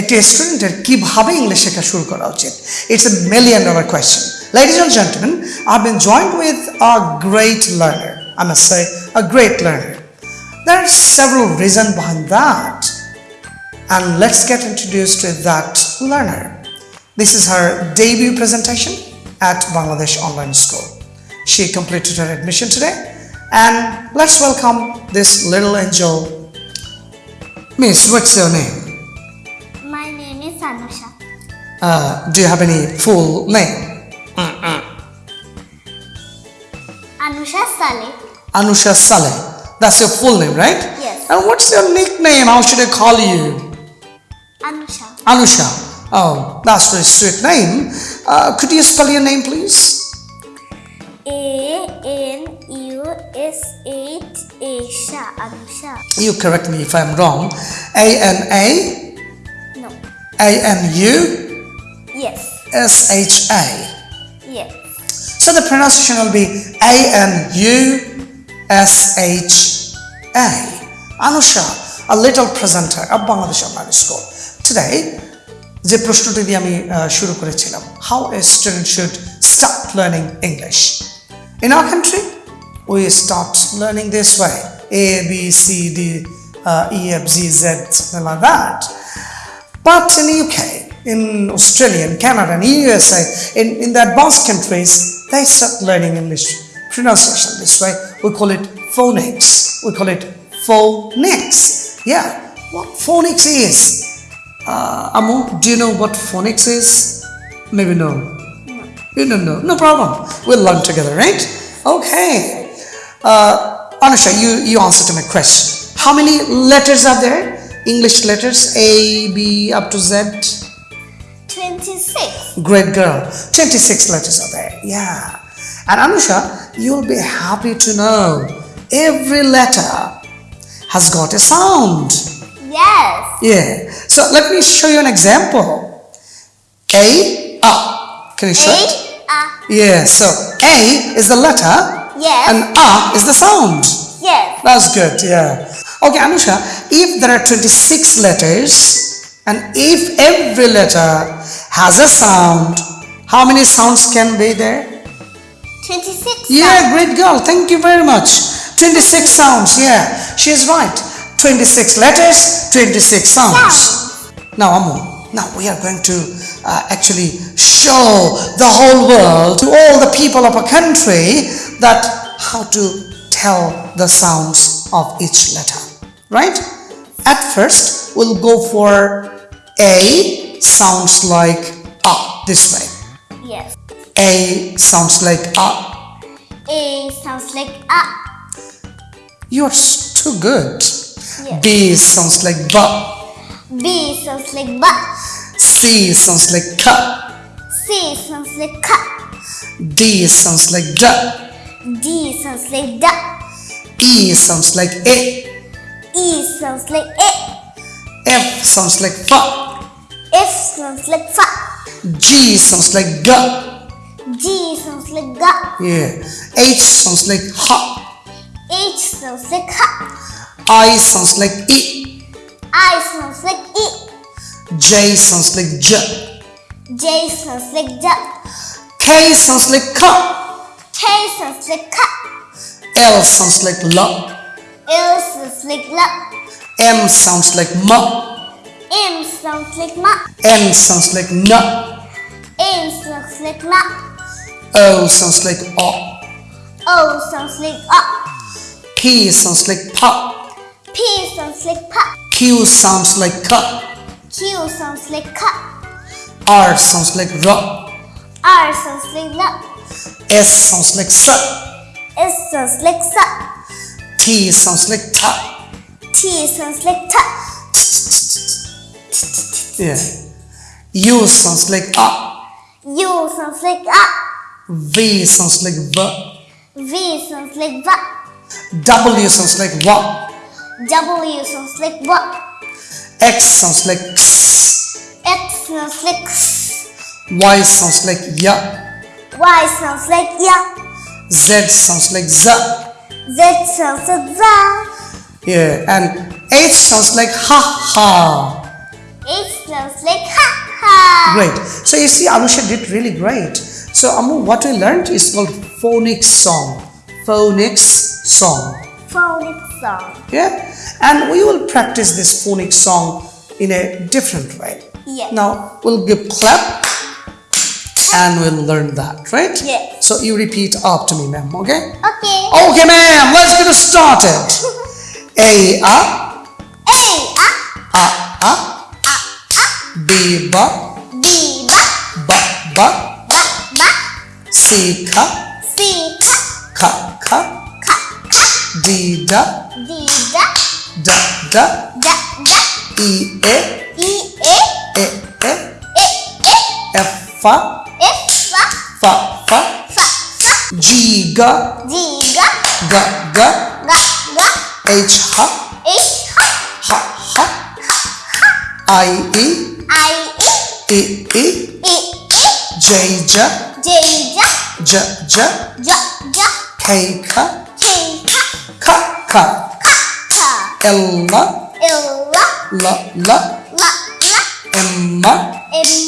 একটি স্টুডেন্টের কিভাবে ইংলিশ শেখা শুরু করা উচিত it's a million dollar question Ladies and gentlemen, I've been joined with a great learner. I must say, a great learner. There are several reasons behind that. And let's get introduced to that learner. This is her debut presentation at Bangladesh Online School. She completed her admission today. And let's welcome this little angel. Miss, what's your name? Uh, do you have any full name? Anusha Saleh. Anusha Saleh. That's your full name, right? Yes. And what's your nickname? How should I call you? Anusha. Anusha. Oh, that's a sweet name. Uh, could you spell your name, please? A N U S H A Sha. Anusha. You correct me if I'm wrong. A N A No. A N U Yes. S H A. Yes. So the pronunciation will be A N U S H A. Anusha, a little presenter of Bangladesh Online School. Today, যে প্রশ্নটি দিয়ে আমি আহ, শুরু করেছিলাম how a student should start learning English in our country we start learning this way A B C D E F G Z like that But in UK, in Australia, in Canada, and USA, in, in the advanced countries, they start learning English pronunciation this way. We call it phonics. We call it phonics. Yeah, what phonics is? Uh, Amu, do you know what phonics is? Maybe no. You don't know. No problem. We'll learn together, right? Okay. Uh, Anusha, you, you answer to my question. How many letters are there? English letters A, B, up to Z. 26. Great girl. 26 letters are there. Yeah. And Anusha, you'll be happy to know every letter has got a sound. Yes. Yeah. So let me show you an example. A, A. Can you show it? A. A. Yeah. So A is the letter Yes. and A is the sound. Yes. That's good, yeah. Okay, Anusha, if there are 26 letters and if every letter has a sound, how many sounds can be there? 26. Yeah, great girl. Thank you very much. 26 sounds, yeah. She is right. 26 letters, 26 sounds. Sounds. Now, Amu, now we are going to uh, actually show the whole world, to all the people of a country, that how to tell the sounds of each letter. Right? At first, we'll go for A sounds like A this way. Yes. A sounds like A. A sounds like A. You're too good. Yes. B sounds like B. B sounds like ba. C sounds like K. C sounds like ka. D sounds like D. D sounds like da. E sounds like A. E sounds like a. F sounds like F. F sounds like fa. G sounds like G. G sounds like ga. Yeah. H sounds like H. H sounds like ha. I sounds like E. I sounds like e. J sounds like J. J sounds like ja. K sounds like K. K sounds like ka. L sounds like L. L sounds like la. M sounds like M. M sounds like ma. N sounds like N. N sounds like na. O sounds like O. O sounds like a. P sounds like P. P sounds like pa. Q sounds like K. Q sounds like ka. R sounds like R. R sounds like la. S sounds like S. S sounds like sa. T sounds like T. T sounds like ta. Yeah. U sounds like A. U sounds like a. V sounds like V. V sounds like va. W sounds like W. W sounds like wa. X sounds like X. X sounds like x. Y sounds like Y. Y sounds like ya. Z sounds like Z. Z sounds like za. Yeah. And H sounds like ha ha. Smells like ha ha. Great. So you see, Anusha did really great. So Amu, what we learned is called phonics song. Phonics song. Phonics song. Yeah? And we will practice this phonics song in a different way. Yeah. Now we'll give clap and we'll learn that, right? Yeah. So you repeat after me, ma'am, okay? Okay. Okay, ma'am, let's get started. a a a a, A, Biba. Biba. Ba ba. Ba ba. Sika. Sika. Ka ka. Ka ka. Dida. Dida. Da da. Da da. I e. I e. E e. E e. Effa. Effa. Fa fa. Fa fa. Giga. Giga. Ga ga. Ga ga. H ha. H ha. Ha ha. I e. I E. E E. E E. J J. J J. J J. J J. K K. K K. K K. K K. L L. L L. L L. M M. M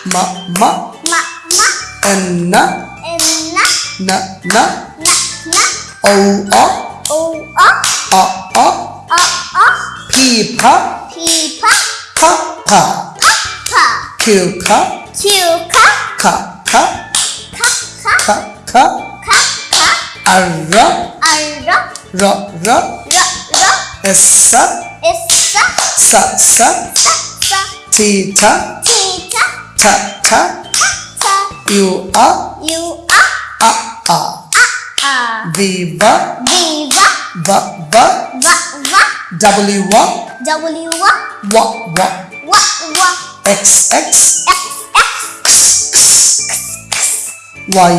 M. M M. N N. N N. O O. O O. O O. O O. P P. P P. P P. Kilka. Kilka. Ka ka. Ka ka. Ka ka. Ka ka. Arra. Arra. Ra ra. Ra ra. Essa. Essa. Sa sa. Sa sa. Tita. Tita. Ta ta. Ta ta. You are. You are. A a. A a. Viva. Viva. Va va. Va va. W wa. W wa. Wa wa. Wa wa. X, X, Y,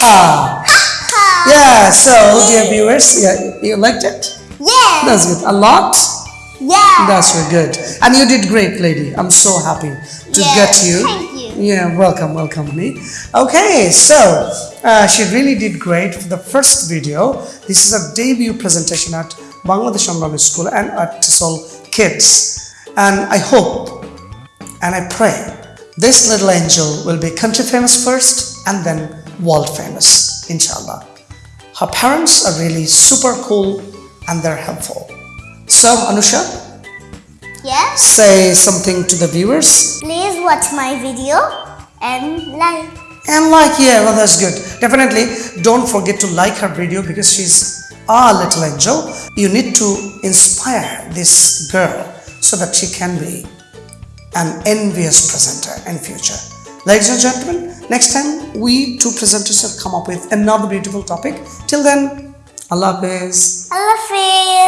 ha. ha. Yeah, so dear viewers, yeah, you liked it? Yeah, That's good. A lot? yeah. That's very good. And you did great, lady. I'm so happy to Yeah, get you. You. Yeah, welcome, welcome me. Okay, so uh, she really did great for the first video. This is a debut presentation at Bangladesh Amrani School and at TESOL Kids. And I hope and I pray this little angel will be country famous first and then world famous, inshallah. Her parents are really super cool and they're helpful. So, Anusha, Yeah. say something to the viewers. Please watch my video and like. And like, yeah, well, that's good. Definitely don't forget to like her video because she's a little angel. You need to inspire this girl so that she can be an envious presenter in future. Ladies and gentlemen, next time we two presenters will come up with another beautiful topic. Till then, Allah Hafiz. Allah Hafiz.